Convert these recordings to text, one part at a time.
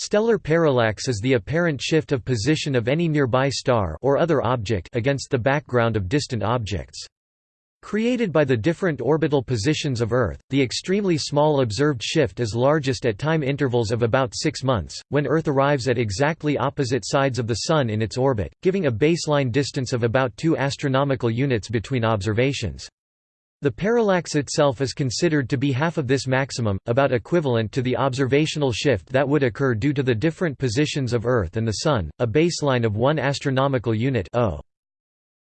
Stellar parallax is the apparent shift of position of any nearby star or other object against the background of distant objects. Created by the different orbital positions of Earth, the extremely small observed shift is largest at time intervals of about six months, when Earth arrives at exactly opposite sides of the Sun in its orbit, giving a baseline distance of about 2 astronomical units between observations. The parallax itself is considered to be half of this maximum, about equivalent to the observational shift that would occur due to the different positions of Earth and the Sun, a baseline of 1 astronomical unit o.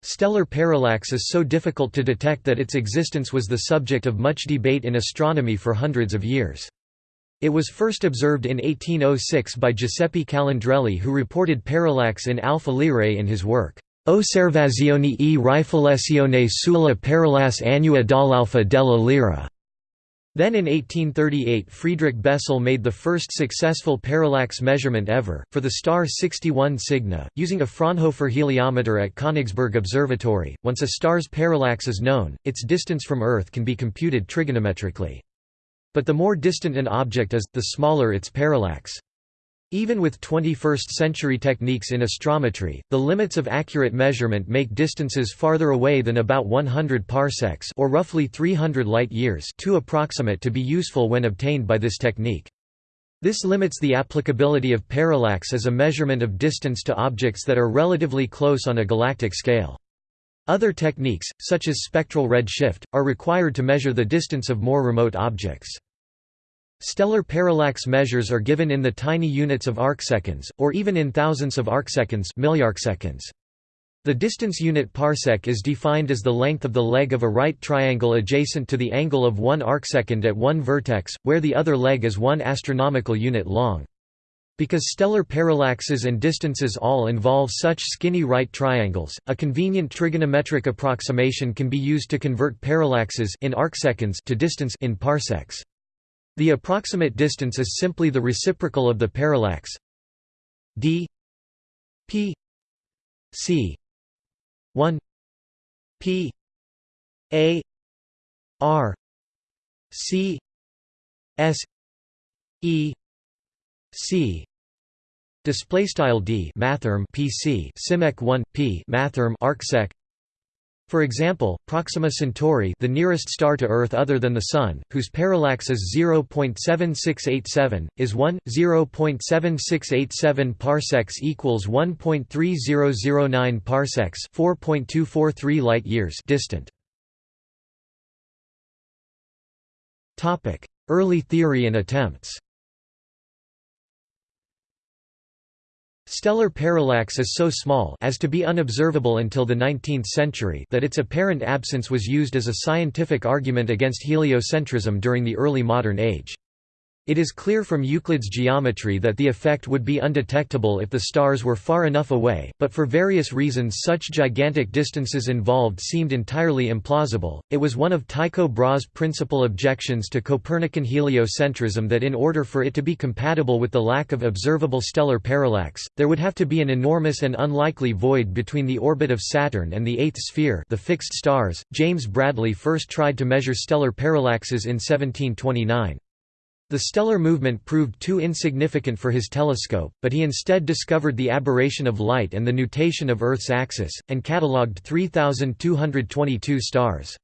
Stellar parallax is so difficult to detect that its existence was the subject of much debate in astronomy for hundreds of years. It was first observed in 1806 by Giuseppe Calandrelli who reported parallax in Alpha Lyrae in his work. Osservazioni e riflessione sulla parallasse annua dall'alfa della lira. Then in 1838 Friedrich Bessel made the first successful parallax measurement ever, for the star 61 Cygni, using a Fraunhofer heliometer at Königsberg Observatory. Once a star's parallax is known, its distance from Earth can be computed trigonometrically. But the more distant an object is, the smaller its parallax. Even with 21st-century techniques in astrometry, the limits of accurate measurement make distances farther away than about 100 parsecs or roughly 300 light-years too approximate to be useful when obtained by this technique. This limits the applicability of parallax as a measurement of distance to objects that are relatively close on a galactic scale. Other techniques, such as spectral redshift, are required to measure the distance of more remote objects. Stellar parallax measures are given in the tiny units of arcseconds, or even in thousandths of arcseconds milliarcseconds. The distance unit parsec is defined as the length of the leg of a right triangle adjacent to the angle of one arcsecond at one vertex, where the other leg is one astronomical unit long. Because stellar parallaxes and distances all involve such skinny right triangles, a convenient trigonometric approximation can be used to convert parallaxes in arcseconds to distance in parsecs. The approximate distance is simply the reciprocal of the parallax d p c 1 p a r c s e c. Display style d mathrm pc simek 1 p mathrm arcsec for example, Proxima Centauri the nearest star to Earth other than the Sun, whose parallax is 0.7687, is 1, 0.7687 parsecs equals 1.3009 parsecs 4.243 light-years distant. Early theory and attempts Stellar parallax is so small as to be unobservable until the 19th century that its apparent absence was used as a scientific argument against heliocentrism during the early modern age. It is clear from Euclid's geometry that the effect would be undetectable if the stars were far enough away, but for various reasons such gigantic distances involved seemed entirely implausible. It was one of Tycho Brahe's principal objections to Copernican heliocentrism that in order for it to be compatible with the lack of observable stellar parallax, there would have to be an enormous and unlikely void between the orbit of Saturn and the eighth sphere, the fixed stars. James Bradley first tried to measure stellar parallaxes in 1729. The stellar movement proved too insignificant for his telescope, but he instead discovered the aberration of light and the nutation of Earth's axis, and catalogued 3,222 stars.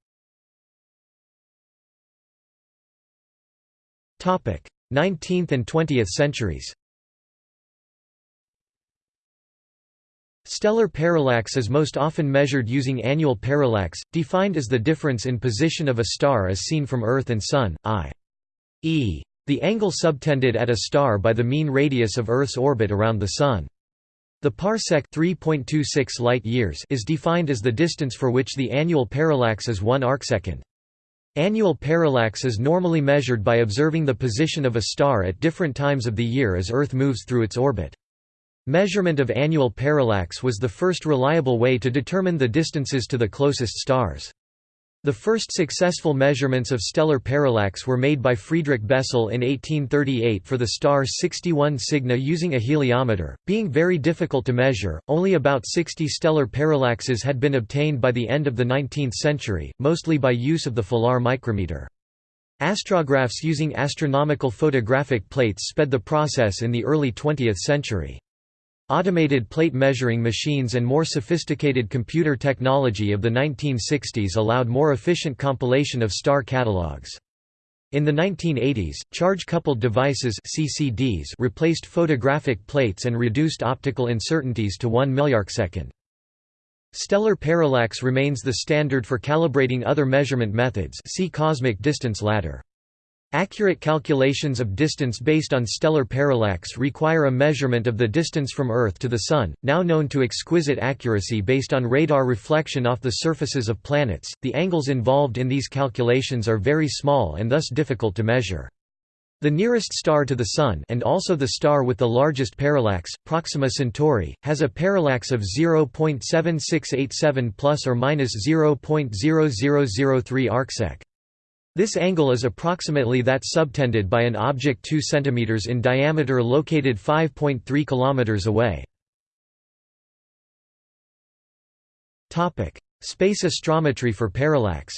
Topic: 19th and 20th centuries Stellar parallax is most often measured using annual parallax, defined as the difference in position of a star as seen from Earth and Sun, i.e. The angle subtended at a star by the mean radius of Earth's orbit around the Sun. The parsec 3.26 light-years is defined as the distance for which the annual parallax is 1 arcsecond. Annual parallax is normally measured by observing the position of a star at different times of the year as Earth moves through its orbit. Measurement of annual parallax was the first reliable way to determine the distances to the closest stars. The first successful measurements of stellar parallax were made by Friedrich Bessel in 1838 for the star 61 Cygni using a heliometer. Being very difficult to measure, only about 60 stellar parallaxes had been obtained by the end of the 19th century, mostly by use of the Filar micrometer. Astrographs using astronomical photographic plates sped the process in the early 20th century. Automated plate measuring machines and more sophisticated computer technology of the 1960s allowed more efficient compilation of star catalogues. In the 1980s, charge-coupled devices CCDs replaced photographic plates and reduced optical uncertainties to 1 millisecond. Stellar parallax remains the standard for calibrating other measurement methods see cosmic distance ladder. Accurate calculations of distance based on stellar parallax require a measurement of the distance from Earth to the Sun, now known to exquisite accuracy based on radar reflection off the surfaces of planets. The angles involved in these calculations are very small and thus difficult to measure. The nearest star to the Sun and also the star with the largest parallax, Proxima Centauri, has a parallax of 0.7687 plus or minus 0.0003 arcsec. This angle is approximately that subtended by an object 2 cm in diameter located 5.3 km away. Space astrometry for parallax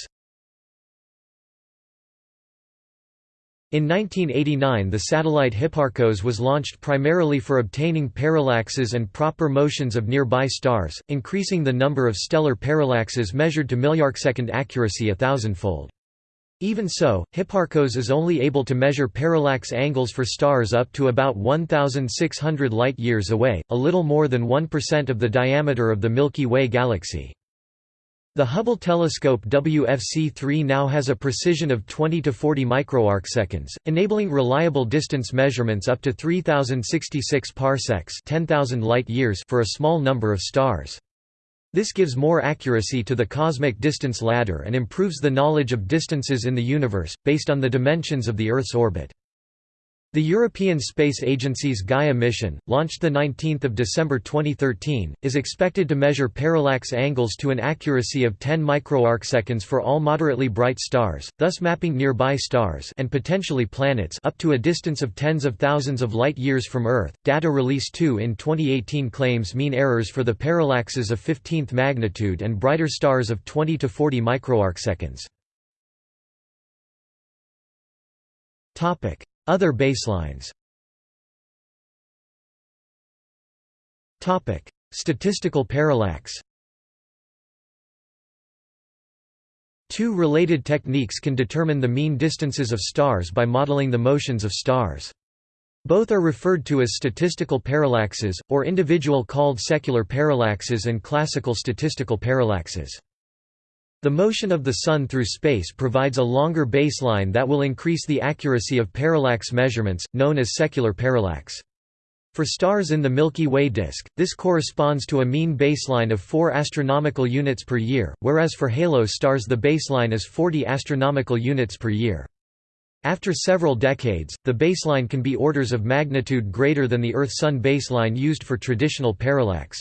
In 1989 the satellite Hipparcos was launched primarily for obtaining parallaxes and proper motions of nearby stars, increasing the number of stellar parallaxes measured to millisecond accuracy a thousandfold. Even so, Hipparcos is only able to measure parallax angles for stars up to about 1,600 light-years away, a little more than 1% of the diameter of the Milky Way galaxy. The Hubble telescope WFC-3 now has a precision of 20 to 40 microarcseconds, enabling reliable distance measurements up to 3066 parsecs 10,000 light-years for a small number of stars. This gives more accuracy to the cosmic distance ladder and improves the knowledge of distances in the universe, based on the dimensions of the Earth's orbit. The European Space Agency's Gaia mission, launched 19 December 2013, is expected to measure parallax angles to an accuracy of 10 microarcseconds for all moderately bright stars, thus mapping nearby stars and potentially planets up to a distance of tens of thousands of light-years from Earth. Data release 2 in 2018 claims mean errors for the parallaxes of 15th magnitude and brighter stars of 20 to 40 microarcseconds. Topic: other baselines Statistical parallax Two related techniques can determine the mean distances of stars by modeling the motions of stars. Both are referred to as statistical parallaxes, or individual called secular parallaxes and classical statistical parallaxes. The motion of the Sun through space provides a longer baseline that will increase the accuracy of parallax measurements, known as secular parallax. For stars in the Milky Way disk, this corresponds to a mean baseline of 4 astronomical units per year, whereas for halo stars the baseline is 40 astronomical units per year. After several decades, the baseline can be orders of magnitude greater than the Earth-Sun baseline used for traditional parallax.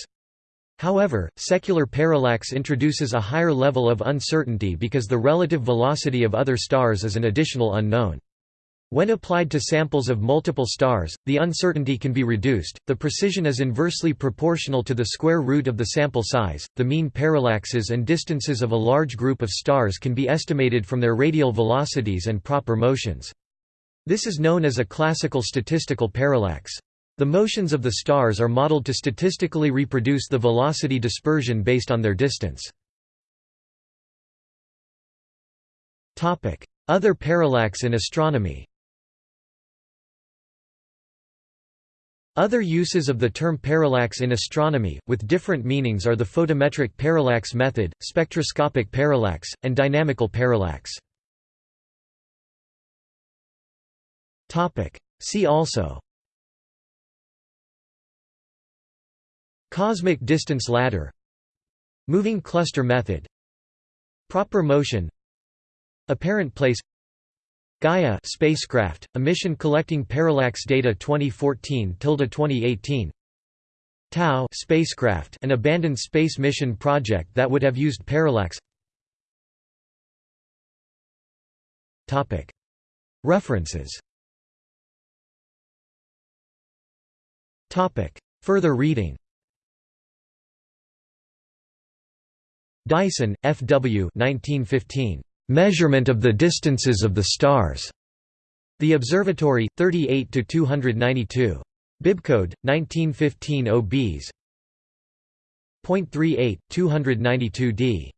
However, secular parallax introduces a higher level of uncertainty because the relative velocity of other stars is an additional unknown. When applied to samples of multiple stars, the uncertainty can be reduced. The precision is inversely proportional to the square root of the sample size. The mean parallaxes and distances of a large group of stars can be estimated from their radial velocities and proper motions. This is known as a classical statistical parallax. The motions of the stars are modeled to statistically reproduce the velocity dispersion based on their distance. Other parallax in astronomy Other uses of the term parallax in astronomy, with different meanings are the photometric parallax method, spectroscopic parallax, and dynamical parallax. See also Cosmic distance ladder Moving cluster method Proper motion Apparent place Gaia spacecraft, a mission collecting parallax data 2014-2018 Tau spacecraft, an abandoned space mission project that would have used parallax. References. Further reading Dyson, F. W. 1915. Measurement of the distances of the stars. The Observatory, 38 to 292. Bibcode 1915 OBs. 0.38 292d.